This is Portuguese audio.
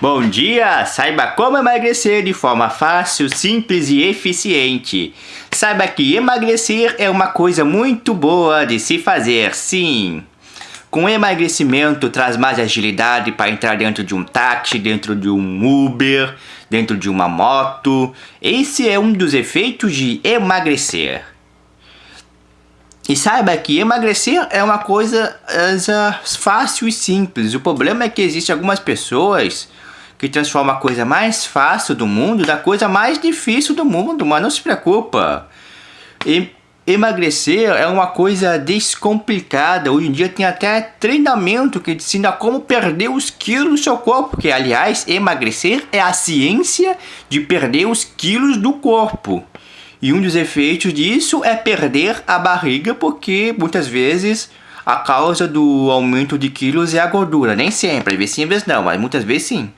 Bom dia! Saiba como emagrecer de forma fácil, simples e eficiente. Saiba que emagrecer é uma coisa muito boa de se fazer, sim. Com emagrecimento traz mais agilidade para entrar dentro de um táxi, dentro de um Uber, dentro de uma moto. Esse é um dos efeitos de emagrecer. E saiba que emagrecer é uma coisa uh, fácil e simples. O problema é que existem algumas pessoas que transforma a coisa mais fácil do mundo da coisa mais difícil do mundo, mas não se preocupa. E emagrecer é uma coisa descomplicada. Hoje em dia tem até treinamento que ensina como perder os quilos do seu corpo. Que, aliás, emagrecer é a ciência de perder os quilos do corpo. E um dos efeitos disso é perder a barriga, porque muitas vezes a causa do aumento de quilos é a gordura. Nem sempre, às vezes sim, às vezes não, mas muitas vezes sim.